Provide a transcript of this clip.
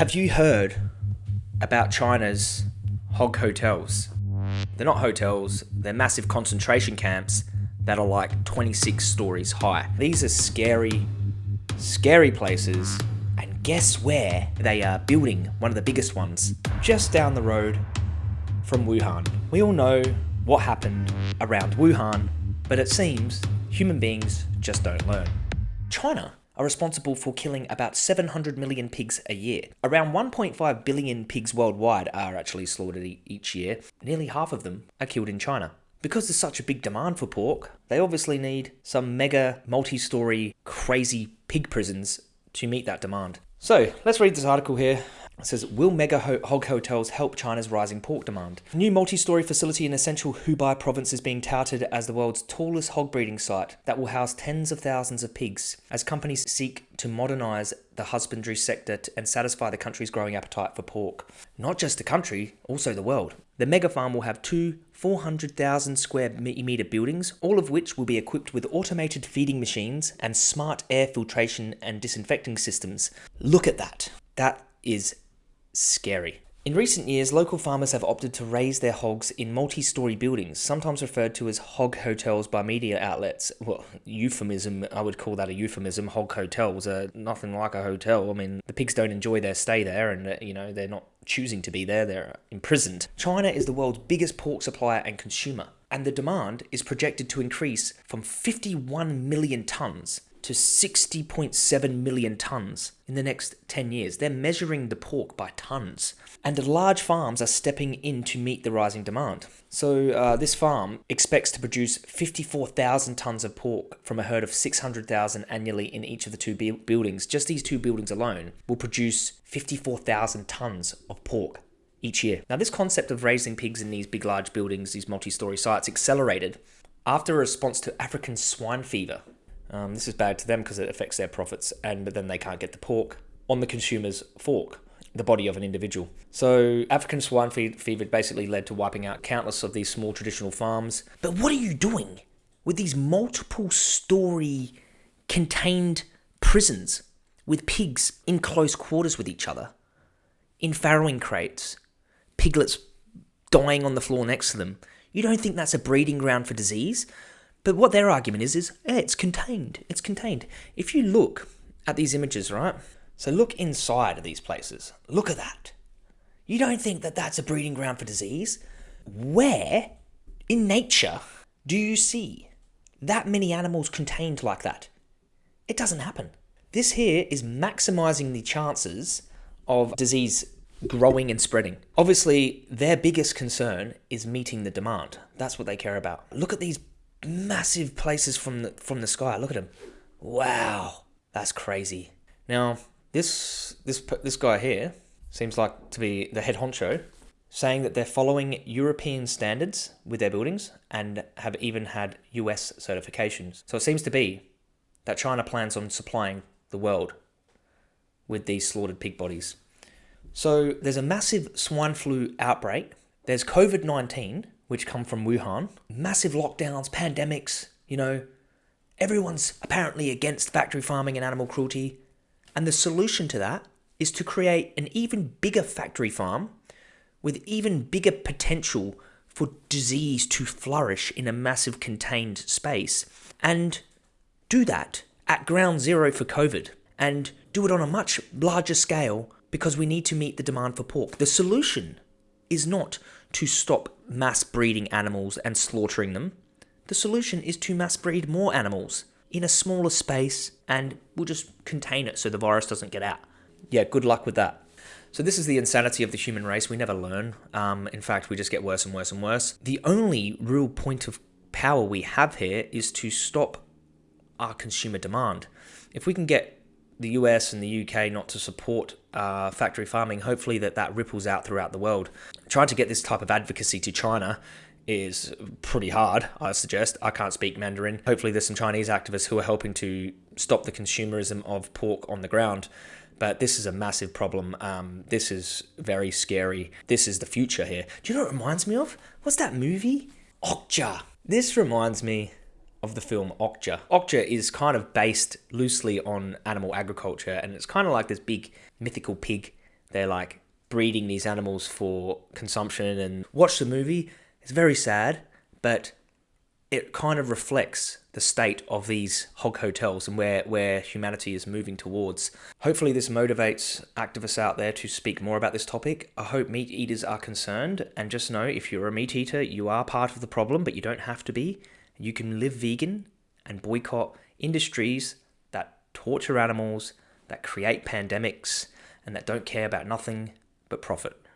Have you heard about China's hog hotels? They're not hotels, they're massive concentration camps that are like 26 stories high. These are scary, scary places. And guess where they are building one of the biggest ones? Just down the road from Wuhan. We all know what happened around Wuhan, but it seems human beings just don't learn. China are responsible for killing about 700 million pigs a year. Around 1.5 billion pigs worldwide are actually slaughtered each year. Nearly half of them are killed in China. Because there's such a big demand for pork, they obviously need some mega, multi story, crazy pig prisons to meet that demand. So let's read this article here. It says, Will mega ho- hog hotels help China's rising pork demand? A new multi story facility in essential Hubei province is being touted as the world's tallest hog breeding site that will house tens of thousands of pigs as companies seek to modernize the husbandry sector and satisfy the country's growing appetite for pork. Not just the country, also the world. The mega farm will have two 400,000 square meter buildings, all of which will be equipped with automated feeding machines and smart air filtration and disinfecting systems. Look at that. That is scary. In recent years, local farmers have opted to raise their hogs in multi story buildings, sometimes referred to as hog hotels by media outlets. Well, euphemism, I would call that a euphemism. Hog hotels are nothing like a hotel. I mean, the pigs don't enjoy their stay there, and, uh, you know, they're not choosing to be there, they're imprisoned. China is the world's biggest pork supplier and consumer, and the demand is projected to increase from 51 million tons to 60.7 million tons in the next 10 years. They're measuring the pork by tons. And large farms are stepping in to meet the rising demand. So, uh, this farm expects to produce 54,000 tons of pork from a herd of 600,000 annually in each of the two bu- buildings. Just these two buildings alone will produce 54,000 tons of pork each year. Now, this concept of raising pigs in these big, large buildings, these multi story sites, accelerated after a response to African swine fever. Um, this is bad to them because it affects their profits, and then they can't get the pork on the consumer's fork, the body of an individual. So African swine fe- fever basically led to wiping out countless of these small traditional farms. But what are you doing with these multiple story contained prisons with pigs in close quarters with each other, in farrowing crates, piglets dying on the floor next to them? You don't think that's a breeding ground for disease? But what their argument is is yeah, it's contained. It's contained. If you look at these images, right? So look inside of these places. Look at that. You don't think that that's a breeding ground for disease? Where in nature do you see that many animals contained like that? It doesn't happen. This here is maximizing the chances of disease growing and spreading. Obviously, their biggest concern is meeting the demand. That's what they care about. Look at these massive places from the from the sky. Look at them. Wow, that's crazy. Now, this this this guy here seems like to be the head honcho, saying that they're following European standards with their buildings and have even had US certifications. So it seems to be that China plans on supplying the world with these slaughtered pig bodies. So there's a massive swine flu outbreak. There's COVID 19, which come from Wuhan. Massive lockdowns, pandemics, you know. Everyone's apparently against factory farming and animal cruelty. And the solution to that is to create an even bigger factory farm with even bigger potential for disease to flourish in a massive contained space. And do that at ground zero for COVID and do it on a much larger scale because we need to meet the demand for pork. The solution is not to stop mass breeding animals and slaughtering them. The solution is to mass breed more animals in a smaller space and we'll just contain it so the virus doesn't get out. Yeah, good luck with that. So, this is the insanity of the human race. We never learn. Um, in fact, we just get worse and worse and worse. The only real point of power we have here is to stop our consumer demand. If we can get the US and the UK not to support uh, factory farming, hopefully that that ripples out throughout the world. Trying to get this type of advocacy to China is pretty hard, I suggest. I can't speak Mandarin. Hopefully, there's some Chinese activists who are helping to stop the consumerism of pork on the ground. But this is a massive problem. Um, this is very scary. This is the future here. Do you know what it reminds me of? What's that movie? Okja. This reminds me of the film Okja. Okja is kind of based loosely on animal agriculture, and it's kind of like this big mythical pig they're like breeding these animals for consumption and watch the movie. It's very sad, but it kind of reflects the state of these hog hotels and where, where humanity is moving towards. Hopefully, this motivates activists out there to speak more about this topic. I hope meat eaters are concerned, and just know if you're a meat eater, you are part of the problem, but you don't have to be. You can live vegan and boycott industries that torture animals, that create pandemics, and that don't care about nothing but profit.